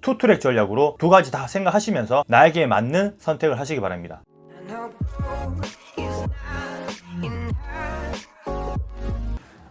투트랙 전략으로 두 가지 다 생각하시면서 나에게 맞는 선택을 하시기 바랍니다.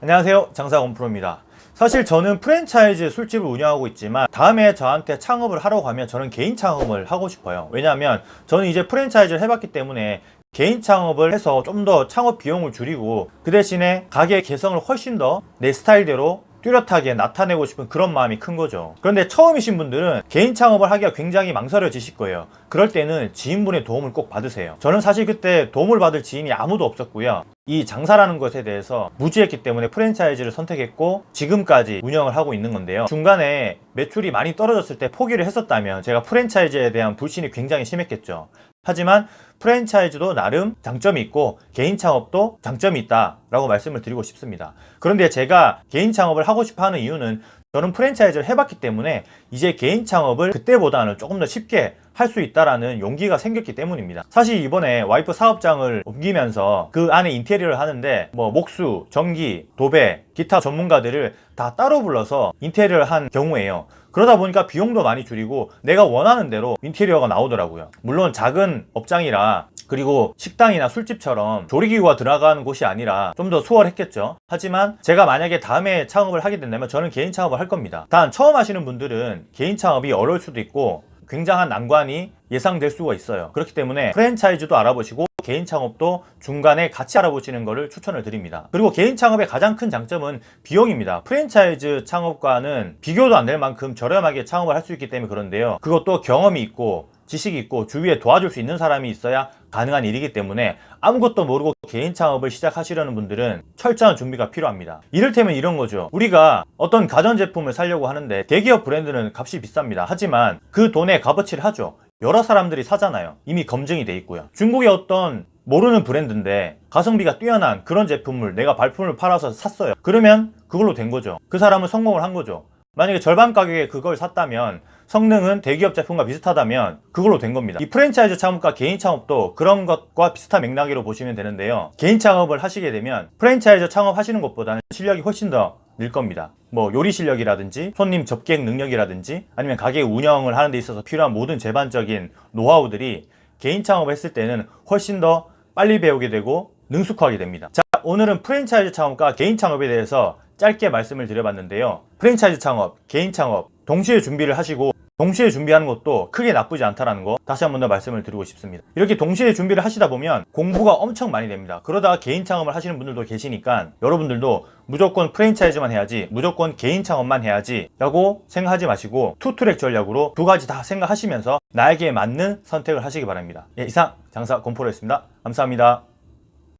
안녕하세요. 장사건 프로입니다. 사실 저는 프랜차이즈 술집을 운영하고 있지만 다음에 저한테 창업을 하러 가면 저는 개인 창업을 하고 싶어요. 왜냐하면 저는 이제 프랜차이즈를 해봤기 때문에 개인 창업을 해서 좀 더 창업 비용을 줄이고 그 대신에 가게 개성을 훨씬 더 내 스타일대로 뚜렷하게 나타내고 싶은 그런 마음이 큰 거죠. 그런데 처음이신 분들은 개인 창업을 하기가 굉장히 망설여지실 거예요. 그럴 때는 지인분의 도움을 꼭 받으세요. 저는 사실 그때 도움을 받을 지인이 아무도 없었고요. 이 장사라는 것에 대해서 무지했기 때문에 프랜차이즈를 선택했고 지금까지 운영을 하고 있는 건데요. 중간에 매출이 많이 떨어졌을 때 포기를 했었다면 제가 프랜차이즈에 대한 불신이 굉장히 심했겠죠 하지만 프랜차이즈도 나름 장점이 있고 개인 창업도 장점이 있다 라고 말씀을 드리고 싶습니다. 그런데 제가 개인 창업을 하고 싶어 하는 이유는 저는 프랜차이즈를 해봤기 때문에 이제 개인 창업을 그때보다는 조금 더 쉽게 할 수 있다라는 용기가 생겼기 때문입니다. 사실 이번에 와이프 사업장을 옮기면서 그 안에 인테리어를 하는데 뭐 목수, 전기, 도배, 기타 전문가들을 다 따로 불러서 인테리어를 한 경우에요. 그러다 보니까 비용도 많이 줄이고 내가 원하는 대로 인테리어가 나오더라고요. 물론 작은 업장이라 그리고 식당이나 술집처럼 조리기구가 들어가는 곳이 아니라 좀 더 수월했겠죠. 하지만 제가 만약에 다음에 창업을 하게 된다면 저는 개인 창업을 할 겁니다. 단 처음 하시는 분들은 개인 창업이 어려울 수도 있고 굉장한 난관이 예상될 수가 있어요. 그렇기 때문에 프랜차이즈도 알아보시고 개인 창업도 중간에 같이 알아보시는 것을 추천을 드립니다. 그리고 개인 창업의 가장 큰 장점은 비용입니다. 프랜차이즈 창업과는 비교도 안 될 만큼 저렴하게 창업을 할 수 있기 때문에 그런데요. 그것도 경험이 있고 지식이 있고 주위에 도와줄 수 있는 사람이 있어야 가능한 일이기 때문에 아무것도 모르고 개인 창업을 시작하시려는 분들은 철저한 준비가 필요합니다. 이를테면 이런 거죠. 우리가 어떤 가전제품을 사려고 하는데 대기업 브랜드는 값이 비쌉니다. 하지만 그 돈에 값어치를 하죠 여러 사람들이 사잖아요. 이미 검증이 돼 있고요. 중국의 어떤 모르는 브랜드인데 가성비가 뛰어난 그런 제품을 내가 발품을 팔아서 샀어요. 그러면 그걸로 된 거죠. 그 사람은 성공을 한 거죠. 만약에 절반 가격에 그걸 샀다면 성능은 대기업 제품과 비슷하다면 그걸로 된 겁니다. 이 프랜차이즈 창업과 개인 창업도 그런 것과 비슷한 맥락으로 보시면 되는데요. 개인 창업을 하시게 되면 프랜차이즈 창업 하시는 것보다는 실력이 훨씬 더 늘 겁니다. 뭐 요리 실력이라든지 손님 접객 능력이라든지 아니면 가게 운영을 하는 데 있어서 필요한 모든 제반적인 노하우들이 개인 창업을 했을 때는 훨씬 더 빨리 배우게 되고 능숙하게 됩니다. 자 오늘은 프랜차이즈 창업과 개인 창업에 대해서 짧게 말씀을 드려봤는데요. 프랜차이즈 창업, 개인 창업 동시에 준비를 하시고 동시에 준비하는 것도 크게 나쁘지 않다는 거 다시 한 번 더 말씀을 드리고 싶습니다. 이렇게 동시에 준비를 하시다 보면 공부가 엄청 많이 됩니다. 그러다가 개인 창업을 하시는 분들도 계시니까 여러분들도 무조건 프랜차이즈만 해야지 무조건 개인 창업만 해야지 라고 생각하지 마시고 투트랙 전략으로 두 가지 다 생각하시면서 나에게 맞는 선택을 하시기 바랍니다. 예, 이상 장사 곰포로였습니다. 감사합니다